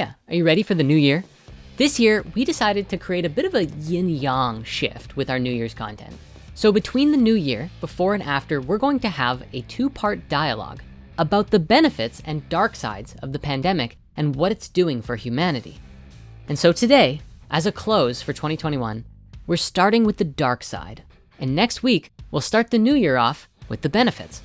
Are you ready for the new year? This year, we decided to create a bit of a yin yang shift with our New Year's content. So between the new year, before and after, we're going to have a two part dialogue about the benefits and dark sides of the pandemic and what it's doing for humanity. And so today, as a close for 2021, we're starting with the dark side. And next week, we'll start the new year off with the benefits.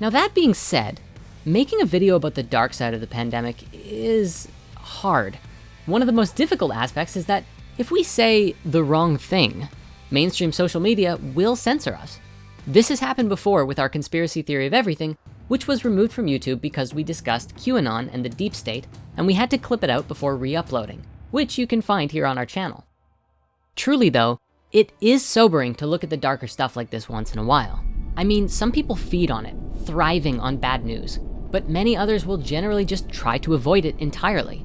Now that being said, making a video about the dark side of the pandemic is hard. One of the most difficult aspects is that if we say the wrong thing, mainstream social media will censor us. This has happened before with our conspiracy theory of everything, which was removed from YouTube because we discussed QAnon and the deep state, and we had to clip it out before re-uploading, which you can find here on our channel. Truly though, it is sobering to look at the darker stuff like this once in a while. I mean, some people feed on it, thriving on bad news, but many others will generally just try to avoid it entirely.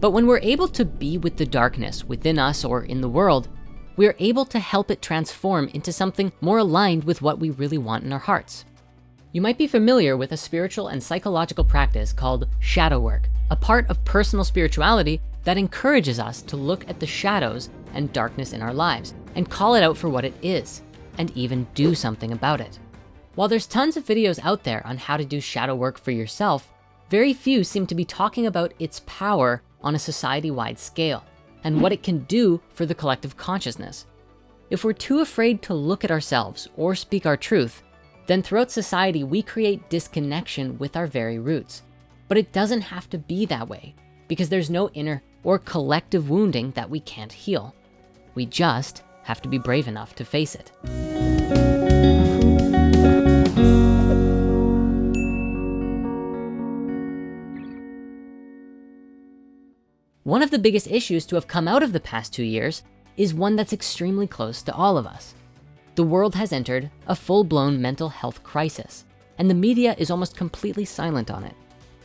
But when we're able to be with the darkness within us or in the world, we are able to help it transform into something more aligned with what we really want in our hearts. You might be familiar with a spiritual and psychological practice called shadow work, a part of personal spirituality that encourages us to look at the shadows and darkness in our lives and call it out for what it is and even do something about it. While there's tons of videos out there on how to do shadow work for yourself, very few seem to be talking about its power on a society-wide scale and what it can do for the collective consciousness. If we're too afraid to look at ourselves or speak our truth, then throughout society, we create disconnection with our very roots. But it doesn't have to be that way because there's no inner or collective wounding that we can't heal. We just have to be brave enough to face it. One of the biggest issues to have come out of the past two years is one that's extremely close to all of us. The world has entered a full-blown mental health crisis, and the media is almost completely silent on it.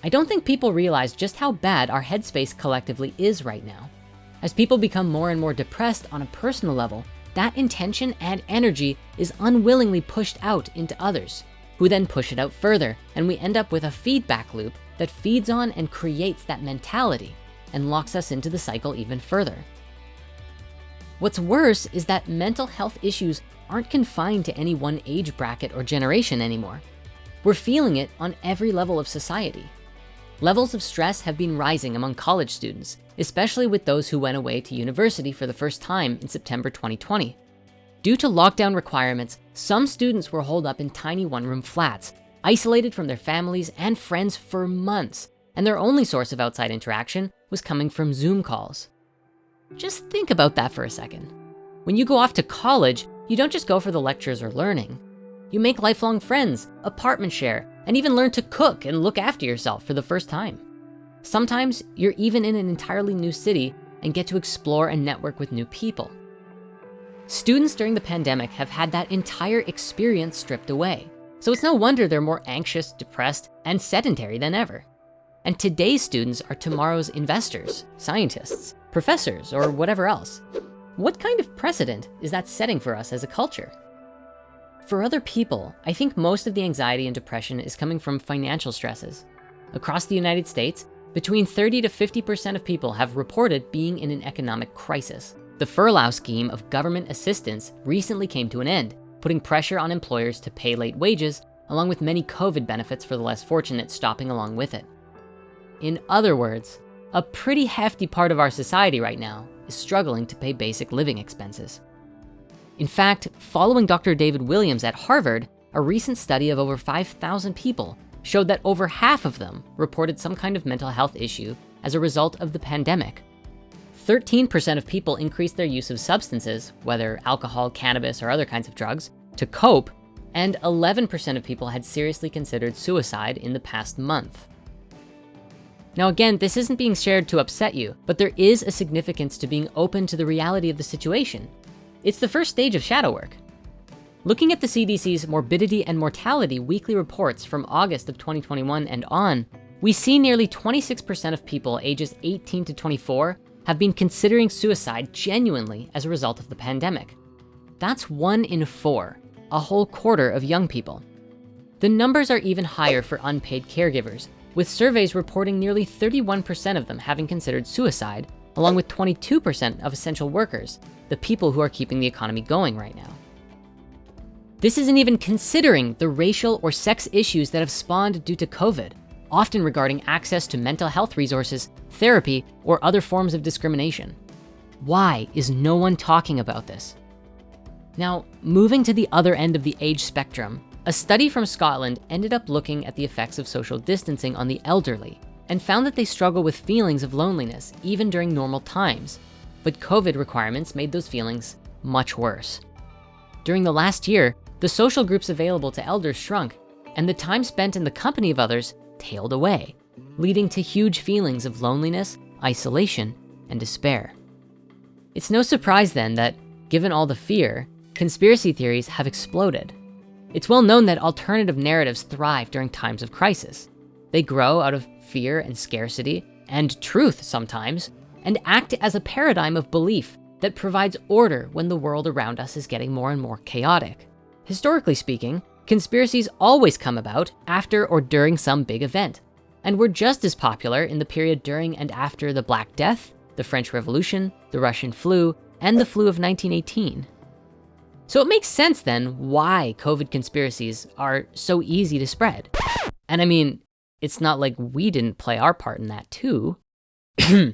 I don't think people realize just how bad our headspace collectively is right now. As people become more and more depressed on a personal level, that intention and energy is unwillingly pushed out into others, who then push it out further, and we end up with a feedback loop that feeds on and creates that mentality and locks us into the cycle even further. What's worse is that mental health issues aren't confined to any one age bracket or generation anymore. We're feeling it on every level of society. Levels of stress have been rising among college students, especially with those who went away to university for the first time in September 2020. Due to lockdown requirements, some students were holed up in tiny one-room flats, isolated from their families and friends for months, and their only source of outside interaction was coming from Zoom calls. Just think about that for a second. When you go off to college, you don't just go for the lectures or learning. You make lifelong friends, apartment share, and even learn to cook and look after yourself for the first time. Sometimes you're even in an entirely new city and get to explore and network with new people. Students during the pandemic have had that entire experience stripped away. So it's no wonder they're more anxious, depressed, and sedentary than ever. And today's students are tomorrow's investors, scientists, professors, or whatever else. What kind of precedent is that setting for us as a culture? For other people, I think most of the anxiety and depression is coming from financial stresses. Across the United States, between 30 to 50% of people have reported being in an economic crisis. The furlough scheme of government assistance recently came to an end, putting pressure on employers to pay late wages, along with many COVID benefits for the less fortunate stopping along with it. In other words, a pretty hefty part of our society right now is struggling to pay basic living expenses. In fact, following Dr. David Williams at Harvard, a recent study of over 5,000 people showed that over half of them reported some kind of mental health issue as a result of the pandemic. 13% of people increased their use of substances, whether alcohol, cannabis, or other kinds of drugs, to cope, and 11% of people had seriously considered suicide in the past month. Now again, this isn't being shared to upset you, but there is a significance to being open to the reality of the situation. It's the first stage of shadow work. Looking at the CDC's morbidity and mortality weekly reports from August of 2021 and on, we see nearly 26% of people ages 18 to 24 have been considering suicide genuinely as a result of the pandemic. That's one in four, a whole quarter of young people. The numbers are even higher for unpaid caregivers, with surveys reporting nearly 31% of them having considered suicide, along with 22% of essential workers, the people who are keeping the economy going right now. This isn't even considering the racial or sex issues that have spawned due to COVID, often regarding access to mental health resources, therapy, or other forms of discrimination. Why is no one talking about this? Now, moving to the other end of the age spectrum, a study from Scotland ended up looking at the effects of social distancing on the elderly and found that they struggle with feelings of loneliness even during normal times. But COVID requirements made those feelings much worse. During the last year, the social groups available to elders shrunk and the time spent in the company of others tailed away, leading to huge feelings of loneliness, isolation, and despair. It's no surprise then that given all the fear, conspiracy theories have exploded. It's well known that alternative narratives thrive during times of crisis. They grow out of fear and scarcity and truth sometimes, and act as a paradigm of belief that provides order when the world around us is getting more and more chaotic. Historically speaking, conspiracies always come about after or during some big event, and were just as popular in the period during and after the Black Death, the French Revolution, the Russian flu, and the flu of 1918. So it makes sense then why COVID conspiracies are so easy to spread. And I mean, it's not like we didn't play our part in that too. On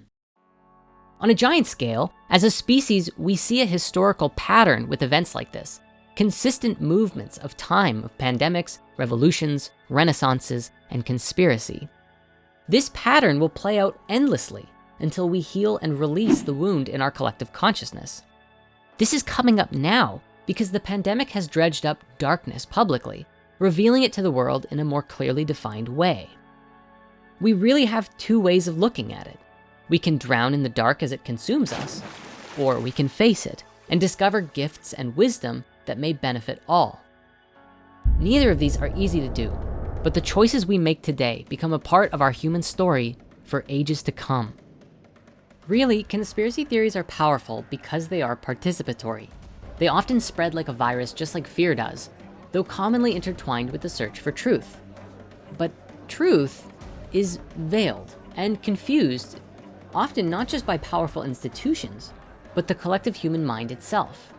a giant scale, as a species, we see a historical pattern with events like this. Consistent movements of time of pandemics, revolutions, renaissances, and conspiracy. This pattern will play out endlessly until we heal and release the wound in our collective consciousness. This is coming up now because the pandemic has dredged up darkness publicly, revealing it to the world in a more clearly defined way. We really have two ways of looking at it. We can drown in the dark as it consumes us, or we can face it and discover gifts and wisdom that may benefit all. Neither of these are easy to do, but the choices we make today become a part of our human story for ages to come. Really, conspiracy theories are powerful because they are participatory. They often spread like a virus just like fear does, though commonly intertwined with the search for truth. But truth is veiled and confused, often not just by powerful institutions, but the collective human mind itself.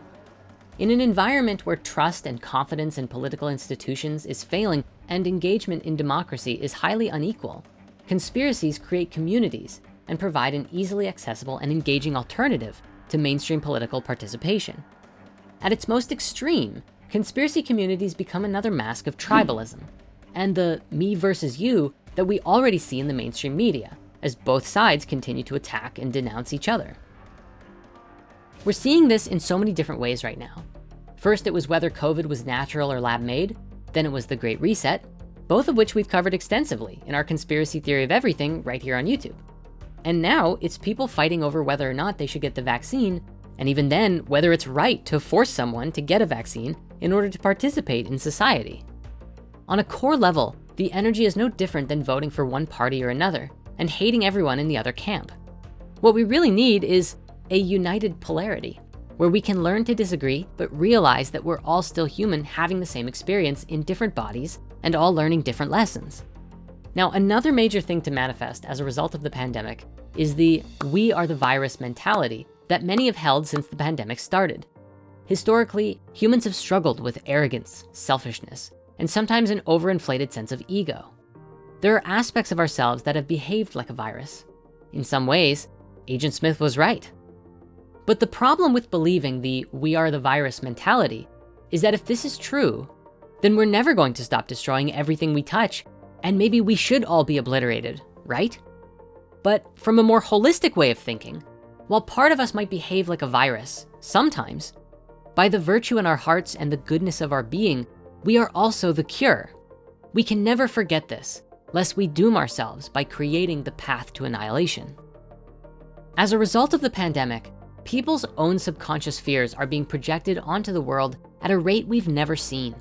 In an environment where trust and confidence in political institutions is failing and engagement in democracy is highly unequal, conspiracies create communities and provide an easily accessible and engaging alternative to mainstream political participation. At its most extreme, conspiracy communities become another mask of tribalism and the me versus you that we already see in the mainstream media as both sides continue to attack and denounce each other. We're seeing this in so many different ways right now. First, it was whether COVID was natural or lab made. Then it was the Great Reset, both of which we've covered extensively in our conspiracy theory of everything right here on YouTube. And now it's people fighting over whether or not they should get the vaccine and even then, whether it's right to force someone to get a vaccine in order to participate in society. On a core level, the energy is no different than voting for one party or another and hating everyone in the other camp. What we really need is a united polarity where we can learn to disagree, but realize that we're all still human having the same experience in different bodies and all learning different lessons. Now, another major thing to manifest as a result of the pandemic is the we are the virus mentality that many have held since the pandemic started. Historically, humans have struggled with arrogance, selfishness, and sometimes an overinflated sense of ego. There are aspects of ourselves that have behaved like a virus. In some ways, Agent Smith was right. But the problem with believing the we are the virus mentality is that if this is true, then we're never going to stop destroying everything we touch and maybe we should all be obliterated, right? But from a more holistic way of thinking, while part of us might behave like a virus, sometimes, by the virtue in our hearts and the goodness of our being, we are also the cure. We can never forget this, lest we doom ourselves by creating the path to annihilation. As a result of the pandemic, people's own subconscious fears are being projected onto the world at a rate we've never seen.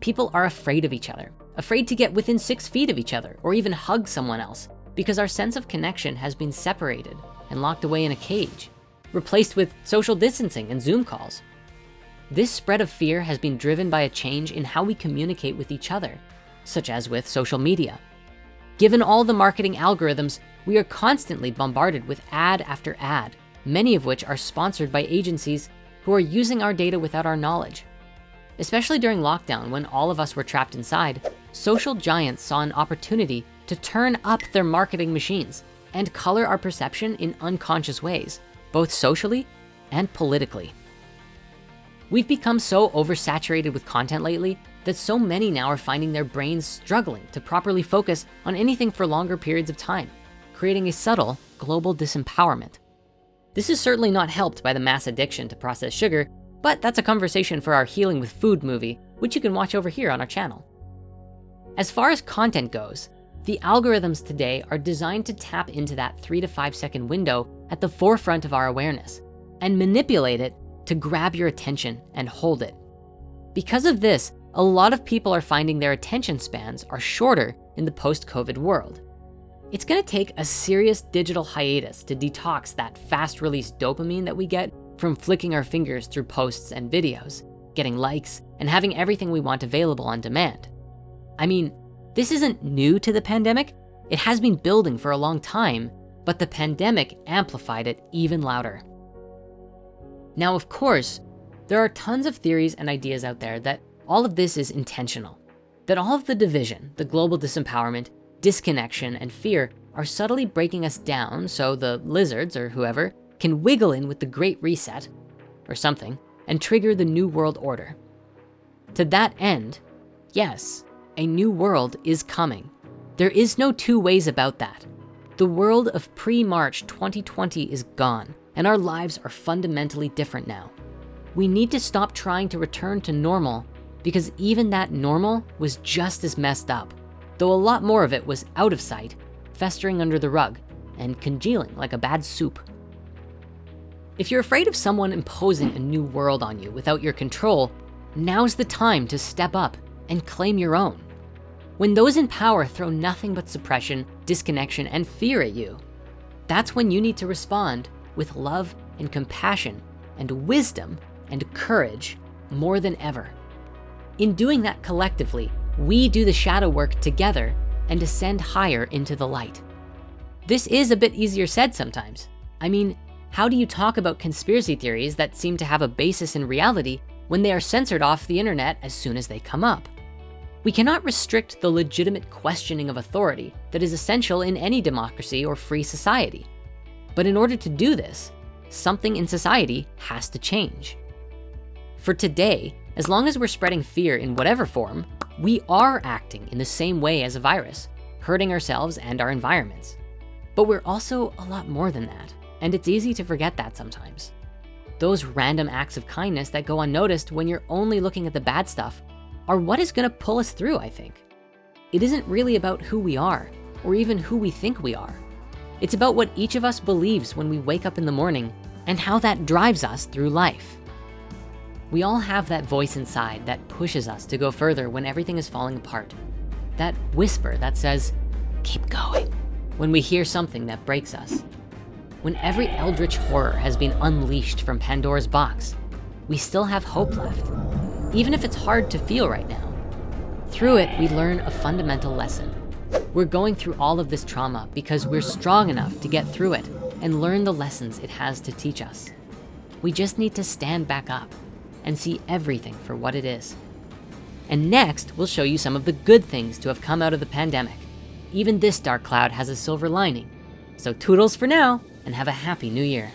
People are afraid of each other, afraid to get within six feet of each other or even hug someone else because our sense of connection has been separated and locked away in a cage, replaced with social distancing and Zoom calls. This spread of fear has been driven by a change in how we communicate with each other, such as with social media. Given all the marketing algorithms, we are constantly bombarded with ad after ad, many of which are sponsored by agencies who are using our data without our knowledge. Especially during lockdown when all of us were trapped inside, social giants saw an opportunity to turn up their marketing machines and color our perception in unconscious ways, both socially and politically. We've become so oversaturated with content lately that so many now are finding their brains struggling to properly focus on anything for longer periods of time, creating a subtle global disempowerment. This is certainly not helped by the mass addiction to processed sugar, but that's a conversation for our Healing with Food movie, which you can watch over here on our channel. As far as content goes, the algorithms today are designed to tap into that three to five second window at the forefront of our awareness and manipulate it to grab your attention and hold it. Because of this, a lot of people are finding their attention spans are shorter in the post-COVID world. It's gonna take a serious digital hiatus to detox that fast release dopamine that we get from flicking our fingers through posts and videos, getting likes, and having everything we want available on demand. I mean, this isn't new to the pandemic. It has been building for a long time, but the pandemic amplified it even louder. Now, of course, there are tons of theories and ideas out there that all of this is intentional, that all of the division, the global disempowerment, disconnection, and fear are subtly breaking us down so the lizards or whoever can wiggle in with the great reset or something and trigger the new world order. To that end, yes, a new world is coming. There is no two ways about that. The world of pre-March 2020 is gone and our lives are fundamentally different now. We need to stop trying to return to normal because even that normal was just as messed up, though a lot more of it was out of sight, festering under the rug and congealing like a bad soup. If you're afraid of someone imposing a new world on you without your control, now's the time to step up and claim your own. When those in power throw nothing but suppression, disconnection, and fear at you, that's when you need to respond with love and compassion and wisdom and courage more than ever. In doing that collectively, we do the shadow work together and ascend higher into the light. This is a bit easier said sometimes. I mean, how do you talk about conspiracy theories that seem to have a basis in reality when they are censored off the internet as soon as they come up? We cannot restrict the legitimate questioning of authority that is essential in any democracy or free society. But in order to do this, something in society has to change. For today, as long as we're spreading fear in whatever form, we are acting in the same way as a virus, hurting ourselves and our environments. But we're also a lot more than that, and it's easy to forget that sometimes. Those random acts of kindness that go unnoticed when you're only looking at the bad stuff are what is gonna pull us through, I think. It isn't really about who we are, or even who we think we are. It's about what each of us believes when we wake up in the morning and how that drives us through life. We all have that voice inside that pushes us to go further when everything is falling apart. That whisper that says, keep going, when we hear something that breaks us. When every eldritch horror has been unleashed from Pandora's box, we still have hope left, even if it's hard to feel right now. Through it, we learn a fundamental lesson. We're going through all of this trauma because we're strong enough to get through it and learn the lessons it has to teach us. We just need to stand back up and see everything for what it is. And next, we'll show you some of the good things to have come out of the pandemic. Even this dark cloud has a silver lining. So toodles for now and have a happy new year.